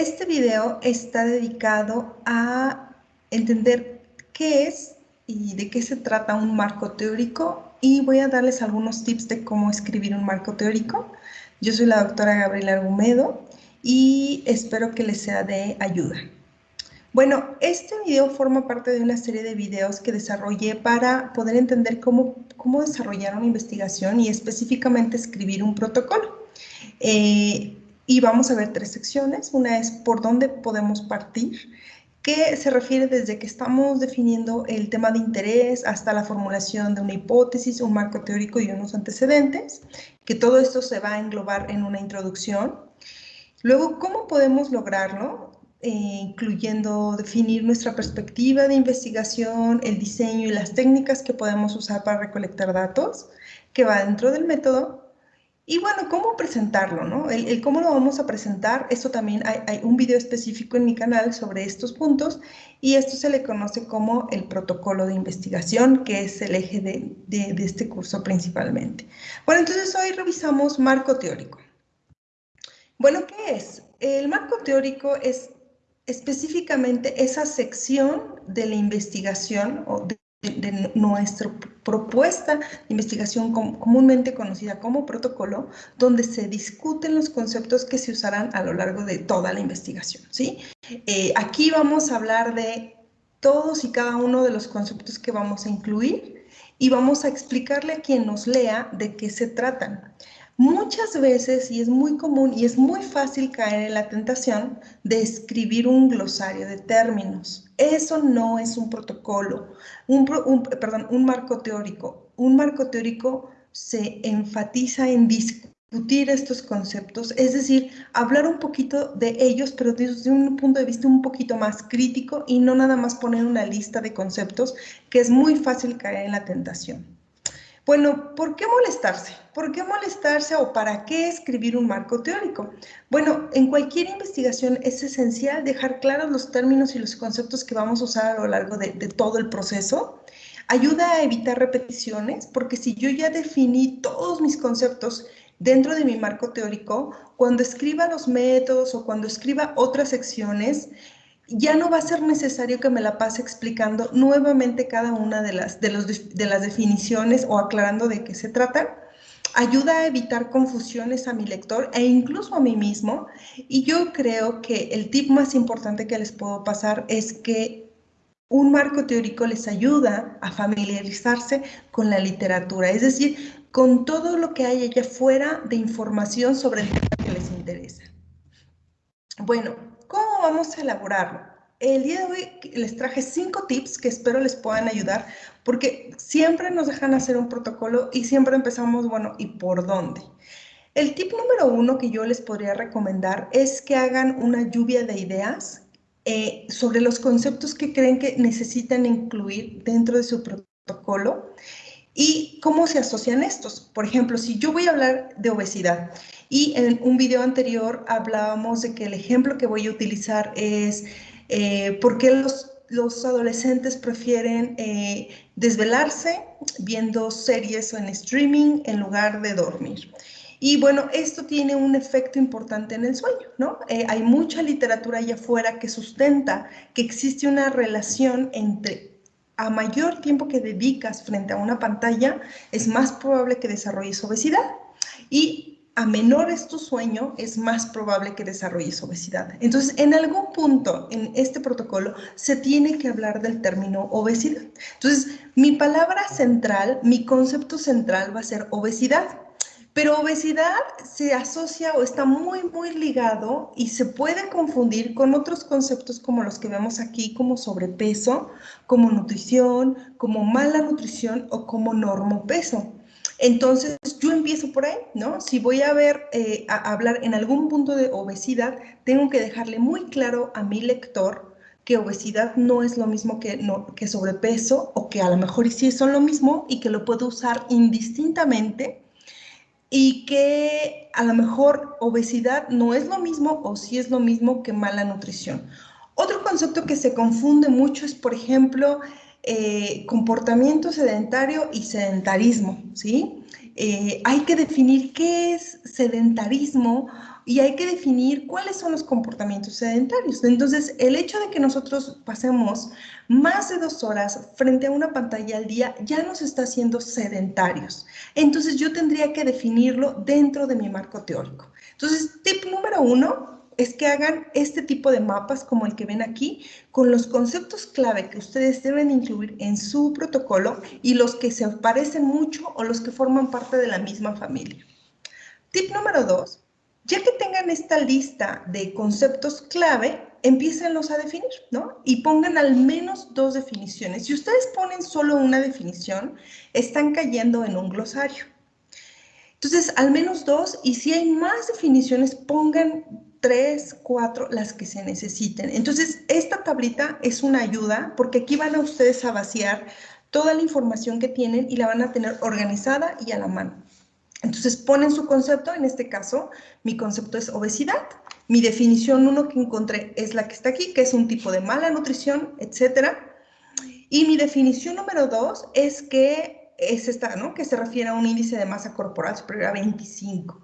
Este video está dedicado a entender qué es y de qué se trata un marco teórico y voy a darles algunos tips de cómo escribir un marco teórico. Yo soy la doctora Gabriela Argumedo y espero que les sea de ayuda. Bueno, este video forma parte de una serie de videos que desarrollé para poder entender cómo, cómo desarrollar una investigación y específicamente escribir un protocolo. Eh, y vamos a ver tres secciones. Una es por dónde podemos partir, que se refiere desde que estamos definiendo el tema de interés hasta la formulación de una hipótesis, un marco teórico y unos antecedentes, que todo esto se va a englobar en una introducción. Luego, ¿cómo podemos lograrlo? Eh, incluyendo definir nuestra perspectiva de investigación, el diseño y las técnicas que podemos usar para recolectar datos, que va dentro del método. Y bueno, ¿cómo presentarlo? No? El, cómo lo vamos a presentar, esto también hay, un video específico en mi canal sobre estos puntos y esto se le conoce como el protocolo de investigación, que es el eje de, de este curso principalmente. Bueno, entonces hoy revisamos marco teórico. Bueno, ¿qué es? El marco teórico es específicamente esa sección de la investigación o de, nuestra propuesta de investigación comúnmente conocida como protocolo, donde se discuten los conceptos que se usarán a lo largo de toda la investigación. ¿sí? Eh, aquí vamos a hablar de todos y cada uno de los conceptos que vamos a incluir y vamos a explicarle a quien nos lea de qué se tratan. Muchas veces, y es muy común y es muy fácil caer en la tentación de escribir un glosario de términos. Eso no es un protocolo, un, perdón, un marco teórico. Un marco teórico se enfatiza en discutir estos conceptos, es decir, hablar un poquito de ellos, pero desde un punto de vista un poquito más crítico y no nada más poner una lista de conceptos que es muy fácil caer en la tentación. Bueno, ¿por qué molestarse? ¿Por qué molestarse o para qué escribir un marco teórico? Bueno, en cualquier investigación es esencial dejar claros los términos y los conceptos que vamos a usar a lo largo de, todo el proceso. Ayuda a evitar repeticiones, porque si yo ya definí todos mis conceptos dentro de mi marco teórico, cuando escriba los métodos o cuando escriba otras secciones, ya no va a ser necesario que me la pase explicando nuevamente cada una de las, de, los, de las definiciones o aclarando de qué se trata. Ayuda a evitar confusiones a mi lector e incluso a mí mismo. Y yo creo que el tip más importante que les puedo pasar es que un marco teórico les ayuda a familiarizarse con la literatura, es decir, con todo lo que hay allá afuera de información sobre el tema que les interesa. Bueno, ¿Cómo vamos a elaborarlo? El día de hoy les traje cinco tips que espero les puedan ayudar porque siempre nos dejan hacer un protocolo y siempre empezamos, bueno, ¿y por dónde? El tip número uno que yo les podría recomendar es que hagan una lluvia de ideas eh, sobre los conceptos que creen que necesitan incluir dentro de su protocolo y cómo se asocian estos. Por ejemplo, si yo voy a hablar de obesidad y en un video anterior hablábamos de que el ejemplo que voy a utilizar es eh, por qué los, los adolescentes prefieren eh, desvelarse viendo series en streaming en lugar de dormir. Y bueno, esto tiene un efecto importante en el sueño, ¿no? Eh, hay mucha literatura allá afuera que sustenta que existe una relación entre a mayor tiempo que dedicas frente a una pantalla, es más probable que desarrolles obesidad. Y a menor es tu sueño, es más probable que desarrolles obesidad. Entonces, en algún punto en este protocolo se tiene que hablar del término obesidad. Entonces, mi palabra central, mi concepto central va a ser obesidad. Pero obesidad se asocia o está muy, muy ligado y se puede confundir con otros conceptos como los que vemos aquí, como sobrepeso, como nutrición, como mala nutrición o como normopeso. Entonces, yo empiezo por ahí, ¿no? Si voy a ver, eh, a hablar en algún punto de obesidad, tengo que dejarle muy claro a mi lector que obesidad no es lo mismo que, que sobrepeso o que a lo mejor sí son lo mismo y que lo puedo usar indistintamente y que a lo mejor obesidad no es lo mismo o sí es lo mismo que mala nutrición. Otro concepto que se confunde mucho es, por ejemplo, eh, comportamiento sedentario y sedentarismo, ¿sí? Eh, hay que definir qué es sedentarismo y hay que definir cuáles son los comportamientos sedentarios. Entonces, el hecho de que nosotros pasemos más de dos horas frente a una pantalla al día ya nos está haciendo sedentarios. Entonces, yo tendría que definirlo dentro de mi marco teórico. Entonces, tip número uno es que hagan este tipo de mapas como el que ven aquí, con los conceptos clave que ustedes deben incluir en su protocolo y los que se parecen mucho o los que forman parte de la misma familia. Tip número dos, ya que tengan esta lista de conceptos clave, empiecenlos a definir, ¿no? Y pongan al menos dos definiciones. Si ustedes ponen solo una definición, están cayendo en un glosario. Entonces, al menos dos, y si hay más definiciones, pongan tres, cuatro, las que se necesiten. Entonces, esta tablita es una ayuda porque aquí van a ustedes a vaciar toda la información que tienen y la van a tener organizada y a la mano. Entonces, ponen su concepto, en este caso, mi concepto es obesidad. Mi definición uno que encontré es la que está aquí, que es un tipo de mala nutrición, etcétera. Y mi definición número dos es que es esta, ¿no? Que se refiere a un índice de masa corporal superior a 25.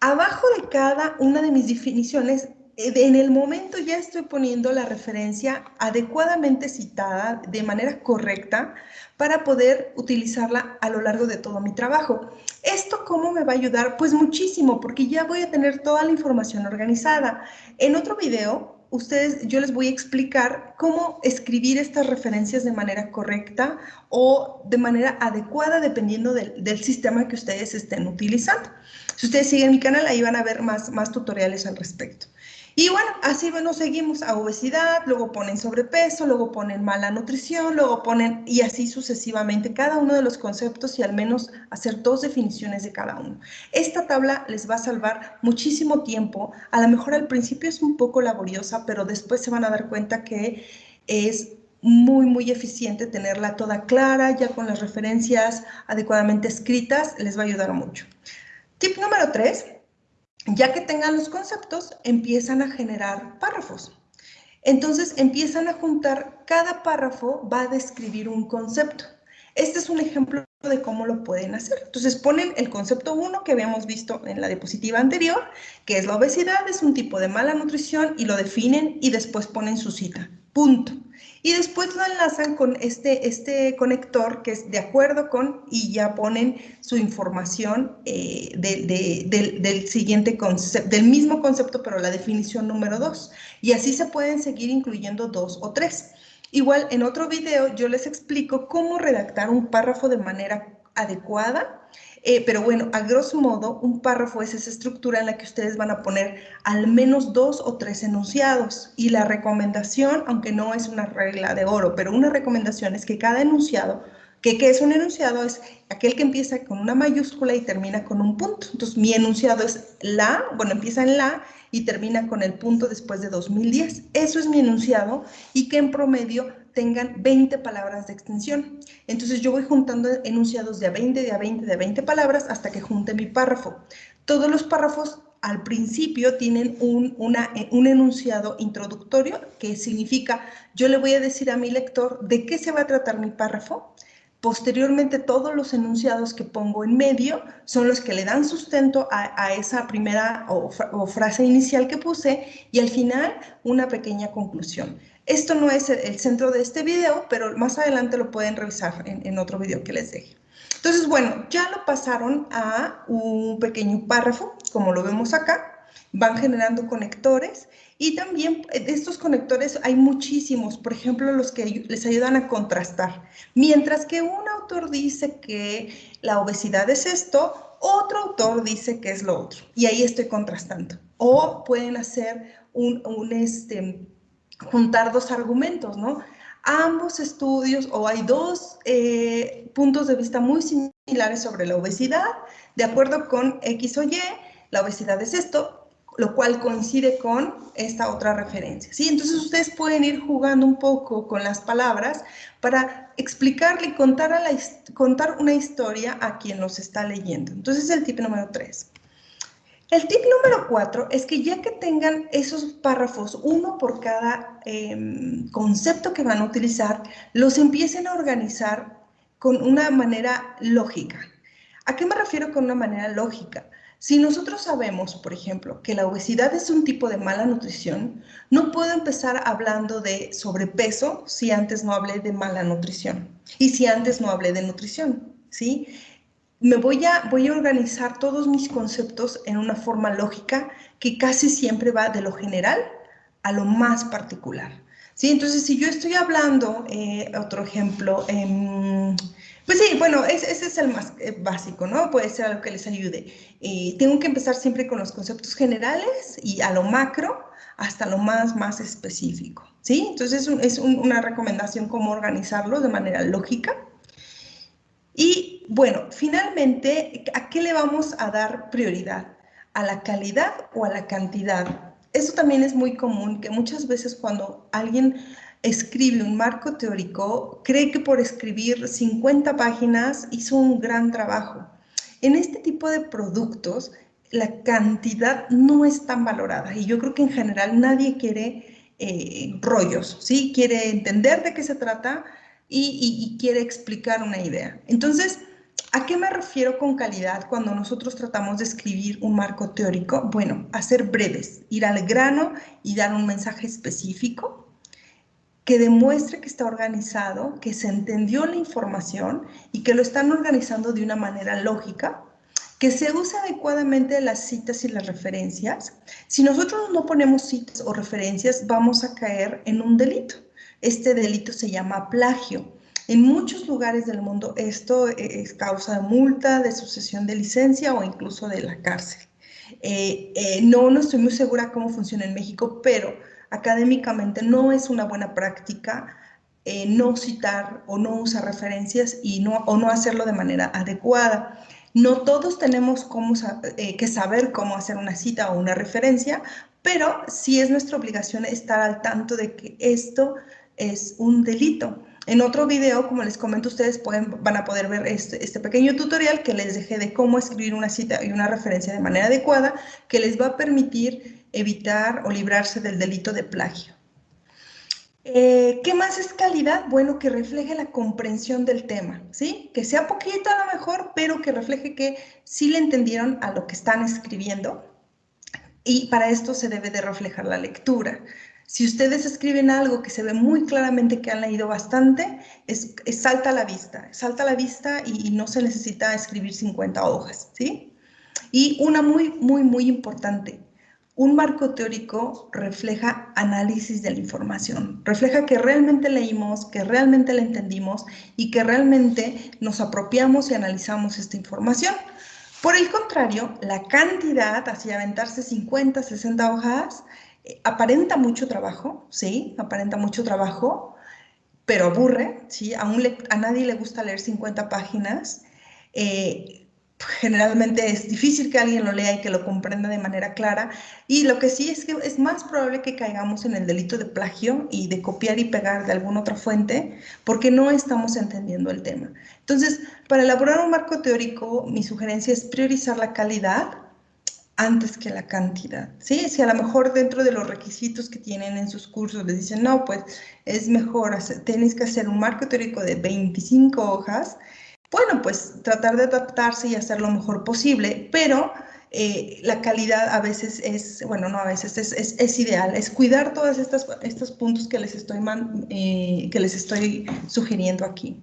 Abajo de cada una de mis definiciones, eh, en el momento ya estoy poniendo la referencia adecuadamente citada de manera correcta para poder utilizarla a lo largo de todo mi trabajo. ¿Esto cómo me va a ayudar? Pues muchísimo, porque ya voy a tener toda la información organizada. En otro video, ustedes, yo les voy a explicar cómo escribir estas referencias de manera correcta o de manera adecuada dependiendo del, sistema que ustedes estén utilizando. Si ustedes siguen mi canal, ahí van a ver más, más tutoriales al respecto. Y bueno, así bueno, seguimos a obesidad, luego ponen sobrepeso, luego ponen mala nutrición, luego ponen, y así sucesivamente, cada uno de los conceptos y al menos hacer dos definiciones de cada uno. Esta tabla les va a salvar muchísimo tiempo, a lo mejor al principio es un poco laboriosa, pero después se van a dar cuenta que es muy, muy eficiente tenerla toda clara, ya con las referencias adecuadamente escritas, les va a ayudar mucho. Tip número tres, ya que tengan los conceptos, empiezan a generar párrafos. Entonces empiezan a juntar, cada párrafo va a describir un concepto. Este es un ejemplo de cómo lo pueden hacer. Entonces ponen el concepto 1 que habíamos visto en la diapositiva anterior, que es la obesidad, es un tipo de mala nutrición y lo definen y después ponen su cita. Punto y después lo enlazan con este, este conector que es de acuerdo con y ya ponen su información eh, del, siguiente concepto, del mismo concepto, pero la definición número dos. Y así se pueden seguir incluyendo dos o tres. Igual en otro video yo les explico cómo redactar un párrafo de manera adecuada eh, pero bueno, a grosso modo, un párrafo es esa estructura en la que ustedes van a poner al menos dos o tres enunciados. Y la recomendación, aunque no es una regla de oro, pero una recomendación es que cada enunciado, que ¿qué es un enunciado? Es aquel que empieza con una mayúscula y termina con un punto. Entonces, mi enunciado es la, bueno, empieza en la y termina con el punto después de 2010. Eso es mi enunciado y que en promedio tengan 20 palabras de extensión. Entonces yo voy juntando enunciados de a 20, de a 20, de a 20 palabras hasta que junte mi párrafo. Todos los párrafos al principio tienen un, una, un enunciado introductorio que significa yo le voy a decir a mi lector de qué se va a tratar mi párrafo. Posteriormente, todos los enunciados que pongo en medio son los que le dan sustento a, esa primera o frase inicial que puse y al final una pequeña conclusión. Esto no es el centro de este video, pero más adelante lo pueden revisar en, otro video que les deje. Entonces, bueno, ya lo pasaron a un pequeño párrafo, como lo vemos acá. Van generando conectores y también de estos conectores hay muchísimos, por ejemplo, los que les ayudan a contrastar. Mientras que un autor dice que la obesidad es esto, otro autor dice que es lo otro. Y ahí estoy contrastando. O pueden hacer un, un este, juntar dos argumentos, ¿no? Ambos estudios o hay dos eh, puntos de vista muy similares sobre la obesidad, de acuerdo con X o Y, la obesidad es esto, lo cual coincide con esta otra referencia. ¿sí? Entonces ustedes pueden ir jugando un poco con las palabras para explicarle y contar, a la, contar una historia a quien nos está leyendo. Entonces el tip número tres. El tip número cuatro es que ya que tengan esos párrafos, uno por cada em, concepto que van a utilizar, los empiecen a organizar con una manera lógica. ¿A qué me refiero con una manera lógica? Si nosotros sabemos, por ejemplo, que la obesidad es un tipo de mala nutrición, no puedo empezar hablando de sobrepeso si antes no hablé de mala nutrición y si antes no hablé de nutrición, ¿sí? Me voy a, organizar todos mis conceptos en una forma lógica que casi siempre va de lo general a lo más particular, ¿sí? Entonces, si yo estoy hablando, eh, otro ejemplo, en pues sí, bueno, ese, es el más eh, básico, ¿no? Puede ser algo que les ayude. Eh, tengo que empezar siempre con los conceptos generales y a lo macro hasta lo más, más específico, ¿sí? Entonces es, una recomendación cómo organizarlo de manera lógica. Y bueno, finalmente, ¿a qué le vamos a dar prioridad? ¿A la calidad o a la cantidad? Eso también es muy común, que muchas veces cuando alguien escribe un marco teórico, cree que por escribir 50 páginas hizo un gran trabajo. En este tipo de productos, la cantidad no es tan valorada y yo creo que en general nadie quiere eh, rollos, ¿sí? Quiere entender de qué se trata y, y quiere explicar una idea. Entonces, ¿A qué me refiero con calidad cuando nosotros tratamos de escribir un marco teórico? Bueno, hacer breves, ir al grano y dar un mensaje específico que demuestre que está organizado, que se entendió la información y que lo están organizando de una manera lógica, que se usa adecuadamente las citas y las referencias. Si nosotros no ponemos citas o referencias, vamos a caer en un delito. Este delito se llama plagio. En muchos lugares del mundo esto es causa de multa, de sucesión de licencia o incluso de la cárcel. Eh, eh, no, no estoy muy segura cómo funciona en México, pero académicamente no es una buena práctica eh, no citar o no usar referencias y no, o no hacerlo de manera adecuada. No todos tenemos cómo, eh, que saber cómo hacer una cita o una referencia, pero sí es nuestra obligación estar al tanto de que esto es un delito. En otro video, como les comento, ustedes pueden, van a poder ver este, este, pequeño tutorial que les dejé de cómo escribir una cita y una referencia de manera adecuada, que les va a permitir evitar o librarse del delito de plagio. Eh, ¿Qué más es calidad? Bueno, que refleje la comprensión del tema, ¿sí? Que sea poquito a lo mejor, pero que refleje que sí le entendieron a lo que están escribiendo. Y para esto se debe de reflejar la lectura. Si ustedes escriben algo que se ve muy claramente que han leído bastante, es, salta a la vista, salta a la vista y, no se necesita escribir 50 hojas, ¿sí? Y una muy, muy, muy importante, un marco teórico refleja análisis de la información, refleja que realmente leímos, que realmente la entendimos y que realmente nos apropiamos y analizamos esta información. Por el contrario, la cantidad, así aventarse 50, 60 hojas, eh, aparenta mucho trabajo, ¿sí? Aparenta mucho trabajo, pero aburre, ¿sí? A, nadie le gusta leer 50 páginas. Eh, generalmente es difícil que alguien lo lea y que lo comprenda de manera clara. Y lo que sí es que es más probable que caigamos en el delito de plagio y de copiar y pegar de alguna otra fuente porque no estamos entendiendo el tema. Entonces, para elaborar un marco teórico, mi sugerencia es priorizar la calidad antes que la cantidad. ¿sí? Si a lo mejor dentro de los requisitos que tienen en sus cursos les dicen, no, pues es mejor, hacer, tenéis que hacer un marco teórico de 25 hojas, bueno, pues tratar de adaptarse y hacer lo mejor posible, pero eh, la calidad a veces es, bueno, no a veces, es, es, ideal, es cuidar todos estos, puntos que les, estoy eh, que les estoy sugiriendo aquí.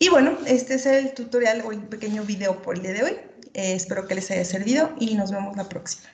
Y bueno, este es el tutorial o el pequeño video por el día de hoy. Eh, espero que les haya servido y nos vemos la próxima.